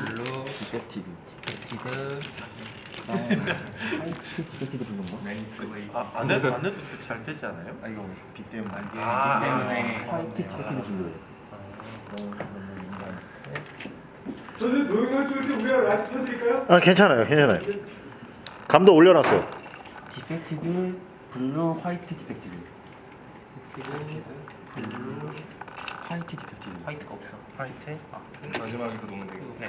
블루 디펙티드. 디펙티드. 디펙티드 부른 거? 레인플레이스 아, 안, 해, 안 해도 그 잘 되지 않아요? 아 이거 비 때문에. 아, 예, 이게 아, 때문에. 아, 아, 화이트 디펙티드 준 거예요. 저는 노영현 쪽인데 우리가 라이트 펴드릴까요? 아 괜찮아요 괜찮아요. 감도 올려놨어요. 디펙티드 블루 화이트 디펙티드. 블루 화이트 디펙티드. 화이트가 없어. 화이트? 아 마지막에 그 놓으면 되겠네. 네.